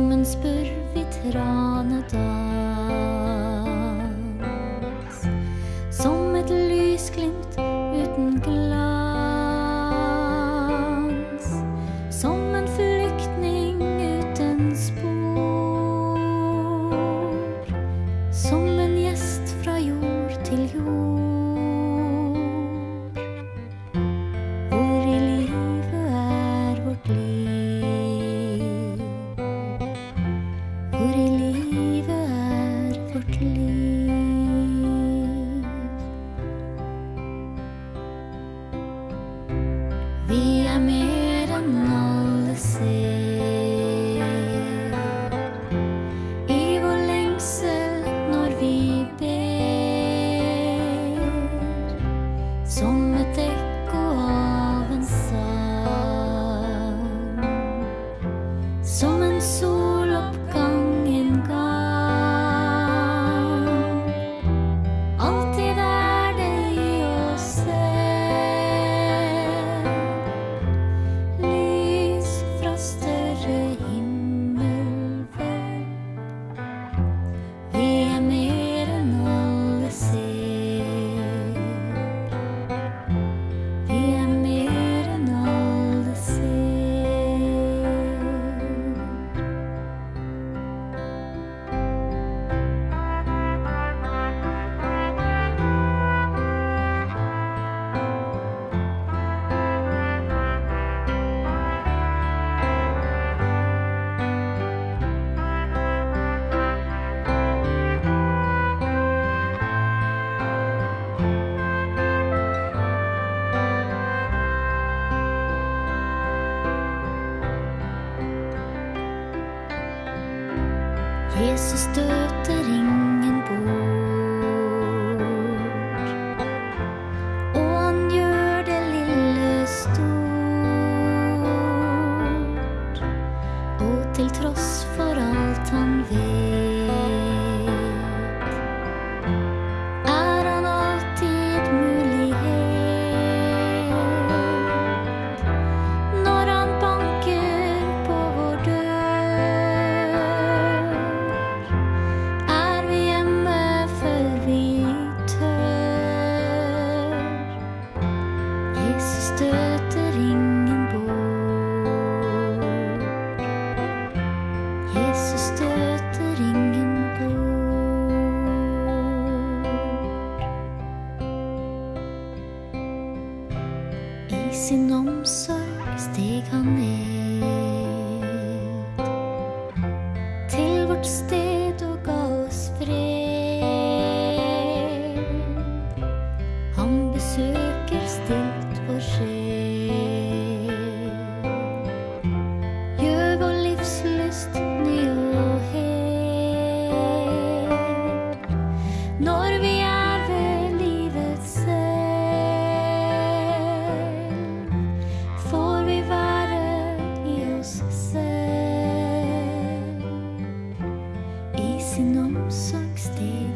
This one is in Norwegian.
Ungdommen spør vi tranedans. Som et lysglimt uten glans. sumen sul op ressuscitarem. Sin omsorg steg han ned sinom sög steg